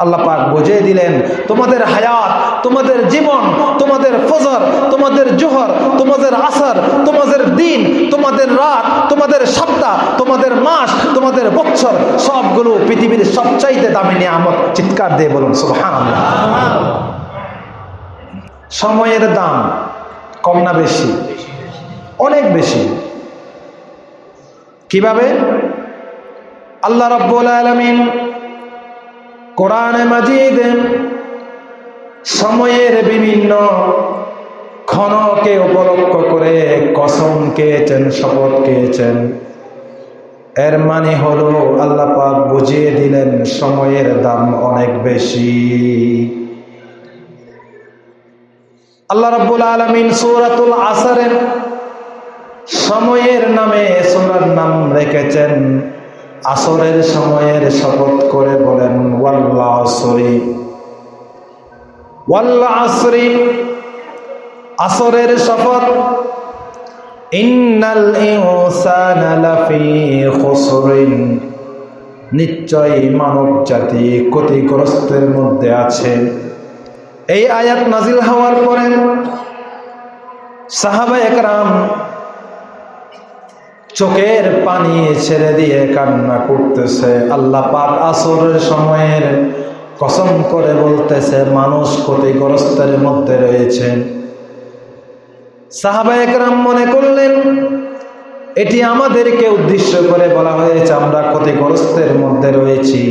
আল্লাহ পাক বুঝিয়ে দিলেন, তোমাদের হায়াত, তোমাদের জীবন, তোমাদের ফজর, তোমাদের জোহর, তোমাদের আসর, তোমাদের দিন, তোমাদের রাত, তোমাদের সপ্তাহ, তোমাদের মাস, তোমাদের বছর, সবগুলো পৃথিবীর সবচাইতে দামি নিয়ামত চিৎকার দিয়ে বলুন, সুবহানাল্লাহ। সময়ের দাম কম না বেশি? অনেক বেশি। কীভাবে? আল্লাহ রব্বুল আলমিন কোরআনে মাজিদ সময়ের বিভিন্ন ক্ষণকে উপলক্ষ করে কসম খেয়েছেন শপথ খেয়েছেন এর মানে হলো আল্লাহ পাক বুঝিয়ে দিলেন সময়ের দাম অনেক বেশি। আল্লাহ রাব্বুল আলামিন সূরাতুল আসরের সময়ের নামে সূরার নাম রেখেছেন। আসরের সময়ের শপথ করে বলেন ওয়াল্লা আসরি ওয়াল্লা আসরি আসরের শপথ। ইন্নাল ইনসানা লাফি খুসরিন। নিশ্চয় মানব জাতি ক্ষতিগ্রস্তের মধ্যে আছে। এই আয়াত নাজিল হওয়ার পরে সাহাবা একরাম চোখের পানি ছেড়ে দিয়ে কান্না করতেছে। আল্লাহ পাক আসরের সময়ের কসম করে বলতেছে, মানুষ ক্ষতিগ্রস্তের মধ্যে রয়েছে। সাহাবা একরাম মনে করলেন, এটি আমাদেরকে উদ্দেশ্য করে বলা হয়েছে, আমরা ক্ষতিগ্রস্তের মধ্যে রয়েছি।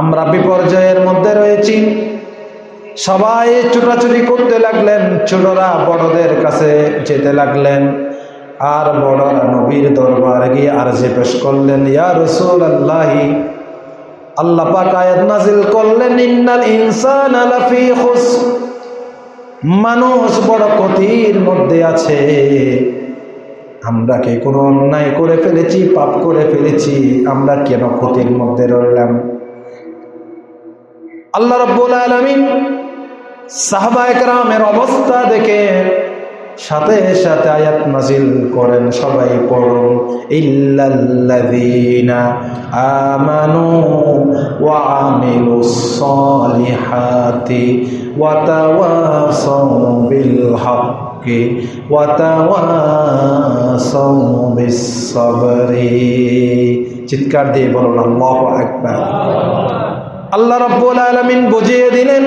আমরা বিপর্যয়ের মধ্যে রয়েছি। সবাই ছুটাছুটি করতে লাগলেন ছোটরা বড়দের কাছে যেতে লাগলেন। আর বড়রা নবীর দরবার গিয়ে আর যে পেশ করলেন, ইয়া রসুল আল্লাহি আল্লাহ পাক আয়াত নাজিল করলেন, ইন্নাল ইনসান খুস মানুষ বড় ক্ষতির মধ্যে আছে। আমরা কি কোনো অন্যায় করে ফেলেছি, পাপ করে ফেলেছি? আমরা কেন ক্ষতির মধ্যে রইলাম? আল্লাহ রব্বুল আলমিন সাহবা একরামের অবস্থা দেখে সাথে সাথে আয়াত নাজিল করেন সবাই পড়ুন, ইল্লাল্লাযীনা আমানু ওয়া আমিলুস সালিহাতি ওয়া তাওয়াসাউ বিল হাক্কি ওয়া তাওয়াসাউ বিস সাবরি চিৎকার দিয়ে বলুন, আল্লাহু আকবার। আল্লাহ রাব্বুল আলামিন বুঝিয়ে দিলেন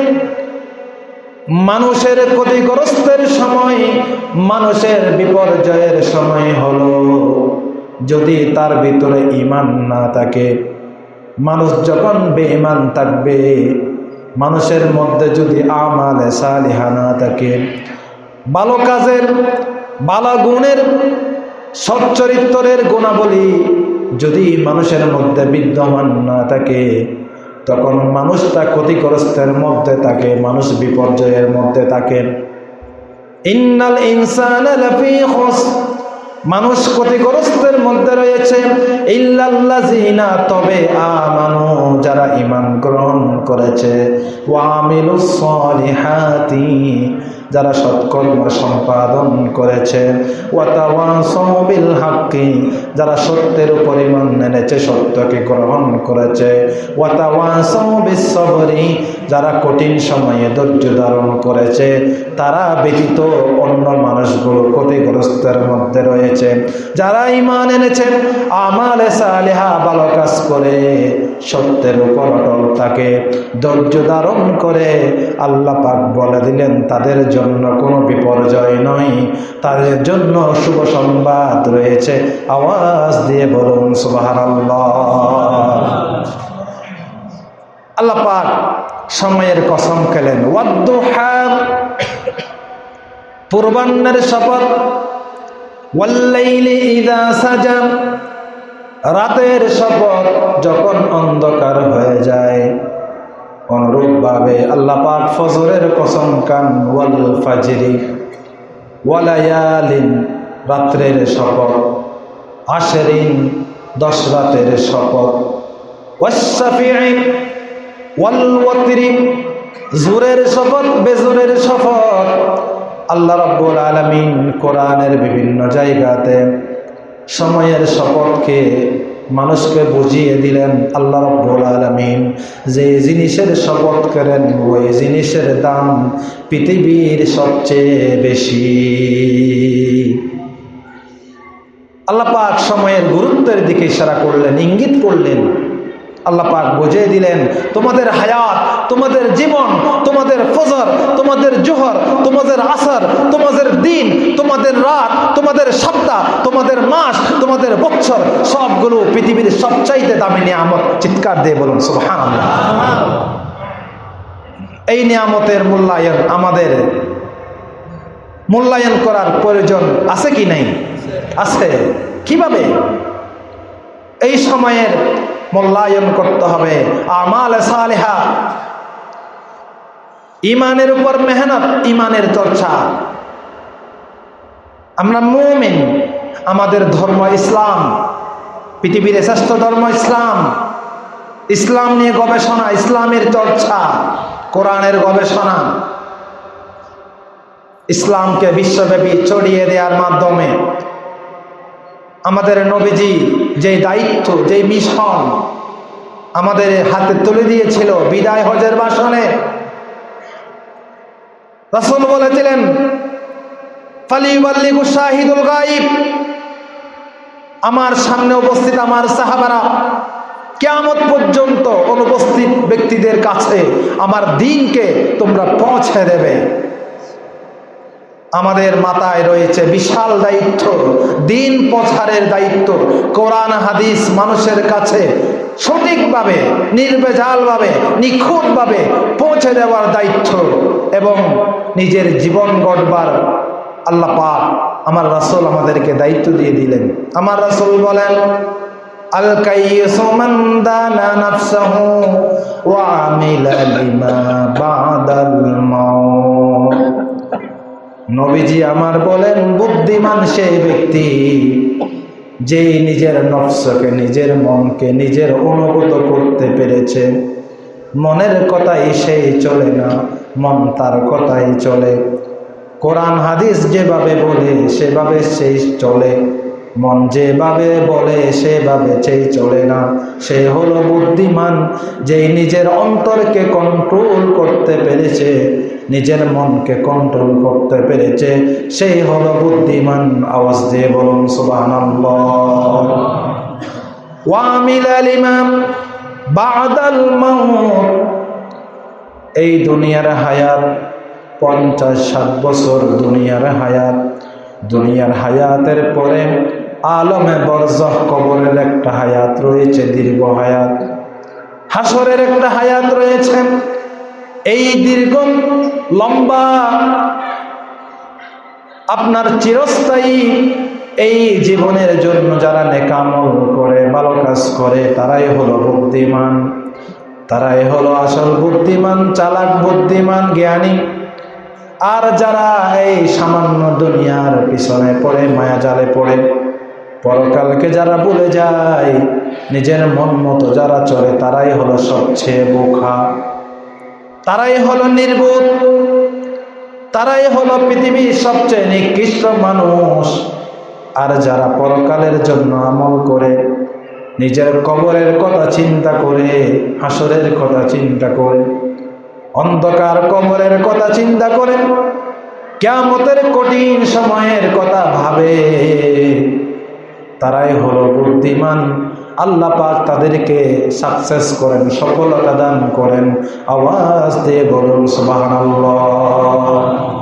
মানুষের ক্ষতিগ্রস্তের সময়, মানুষের বিপর্যয়ের সময় হলো। যদি তার ভিতরে ইমান না থাকে, মানুষ যখন বেঈমান থাকবে, মানুষের মধ্যে যদি আমালে সালিহা না থাকে, ভালো কাজের, ভালো গুণের, সচ্চরিত্রের গুণাবলী যদি মানুষের মধ্যে বিদ্যমান না থাকে তখন মানুষটা ক্ষতিগ্রস্তের মধ্যে থাকে, মানুষ বিপর্যয়ের মধ্যে থাকে। ইন্নাল ইনসান মানুষ ক্ষতিগ্রস্তের মধ্যে রয়েছে। ইল্লাল্লাযিনা, তবে আমানু, যারা ঈমান গ্রহণ করেছে। ওয়া আমিলুস সলিহাতি, যারা সৎকর্ম সম্পাদন করেছে। বিল হাক্কি, যারা সত্যের পরিমাণ সত্যকে গ্রহণ করেছে। যারা কঠিন সময়ে ধৈর্য ধারণ করেছে, তারা ব্যতীত অন্য মানুষগুলো ক্ষতিগ্রস্তের মধ্যে রয়েছে। যারা ইমান এনেছে, আমালে সালেহা ভালো কাজ করে, সত্যের উপর অটল থাকে। ধৈর্য ধারণ করে আল্লাহ পাক বলে দিলেন, তাদের জন্য কোনো বিপর্যয় নয়। তাদের জন্য শুভ সংবাদ রয়েছে। আওয়াজ দিয়ে বলুন, সুবহানাল্লাহ। আল্লাহ। পাক সময়ের কসম খেলেন। পূর্বান্নের শপথ। রাতের শপথ যখন অন্ধকার হয়ে যায়, অনুরূপভাবে আল্লাহ পাক ফজরের কসম কান ওয়াল ফাজরি ওয়ালায়ালিন, রাত্রের শপথ আশেরিন দশ রাতের শপথ। জুরের শপথ, বেজুরের শপথ। আল্লাহ রাব্বুল আলামিন কোরআনের বিভিন্ন জায়গাতে সময়ের শপথকে মানুষকে বুঝিয়ে দিলেন। আল্লাহ রব্বুল আলমিন যে জিনিসের শপথ করেন, ওই জিনিসের দাম পৃথিবীর সবচেয়ে বেশি। আল্লাহ পাক সময়ের গুরুত্বের দিকে ইশারা করলেন, ইঙ্গিত করলেন। আল্লাহ পাক বুঝিয়ে দিলেন, তোমাদের হায়াত, তোমাদের জীবন, তোমাদের ফজর, তোমাদের জোহর, তোমাদের আসর, তোমাদের দিন, তোমাদের রাত, তোমাদের সপ্তাহ, তোমাদের মাস, তোমাদের বছর, সবগুলো পৃথিবীর সবচাইতে দামি নিয়ামত চিৎকার দিয়ে বলুন সুবহান এই নিয়ামতের মূল্যায়ন আমাদের, মূল্যায়ন করার প্রয়োজন আছে কি নাই? আছে। কীভাবে? সময়ের মূল্যায়ন করতে হবে। আমাল সালেহা। ইমানের উপর মেহনত, ইমানের চর্চা। আমরা মুমিন, আমাদের ধর্ম ইসলাম, পৃথিবীর শ্রেষ্ঠ ধর্ম ইসলাম। ইসলাম নিয়ে গবেষণা, ইসলামের চর্চা, কোরআনের গবেষণা। ইসলামকে বিশ্বব্যাপী ছড়িয়ে দেওয়ার মাধ্যমে আমাদের নবীজি যে দায়িত্ব, যে মিশন আমাদের হাতে তুলে দিয়েছিল বিদায় হজের বাসনে রাসুল বলেছিলেন শাহিদুল গাইব আমার সামনে উপস্থিত আমার সাহাবারা কেয়ামত পর্যন্ত অনুপস্থিত ব্যক্তিদের কাছে আমার দিনকে তোমরা পৌঁছে দেবে। আমাদের মাথায় রয়েছে বিশাল দায়িত্ব, দিন প্রচারের দায়িত্ব। কোরআন, হাদিস মানুষের কাছে সঠিকভাবে নির্বেজালভাবে নিখুঁতভাবে পৌঁছে দেওয়ার দায়িত্ব এবং নিজের জীবন গড়বার আল্লাহ পাক আমার রাসুল আমাদেরকে দায়িত্ব দিয়ে দিলেন। আমার রাসুল বলেন, আল কাইয়িসু নবীজি আমার বলেন, বুদ্ধিমান সেই ব্যক্তি যে নিজের নফসকে, নিজের মনকে, নিজের অনুভূত করতে পেরেছে। মনের কথাই সেই চলে না, মন তার কথাই চলে। কোরআন, হাদিস যেভাবে বলে, সেভাবে সেই চলে। মন যেভাবে বলে, সেভাবে সেই চলে না। সে হলো বুদ্ধিমান যেই নিজের অন্তরকে কন্ট্রোল করতে পেরেছে। নিজের মনকে কন্ট্রোল করতে পেরেছে। সেই হলো বুদ্ধিমান আওয়াজ দিয়ে বলুন সুবাহ ওয়ামিল আলিমাম বাদাল এই দুনিয়ার হায়াত, পঞ্চাশ ষাট বছর দুনিয়ার হায়াত। দুনিয়ার হায়াতের পরে আলমে বরজহ কবরের একটা হায়াত রয়েছে, দীর্ঘ হায়াত। হাসরের একটা হায়াত রয়েছে। এই দীর্ঘ, লম্বা, আপনার চিরস্থায়ী এই জীবনের জন্য যারা নেকামল করে, ভালো কাজ করে, তারাই হলো বুদ্ধিমান। তারাই হলো আসল বুদ্ধিমান, চালাক বুদ্ধিমান, জ্ঞানী। আর যারা এই সামান্য দুনিয়ার পিছনে পড়ে, মায়া জালে পড়ে, পরকালকে যারা ভুলে যায়, নিজের মন মতো যারা চলে, তারাই হলো সবচেয়ে বোখা তারাই হলো নির্বোধ তারাই হলো পৃথিবীর সবচেয়ে নিকৃষ্ট মানুষ। আর যারা পরকালের জন্য আমল করে, নিজের কবরের কথা চিন্তা করে, হাসরের কথা চিন্তা করে, অন্ধকার কবরের কথা চিন্তা করে কেমতের কঠিন সময়ের কথা ভাবে, তারাই হলো বুদ্ধিমান আল্লাহ পাক তাদেরকে সাকসেস করেন সফলতা দান করেন। আওয়াজ দিয়ে বলুন সুবহানাল্লাহ।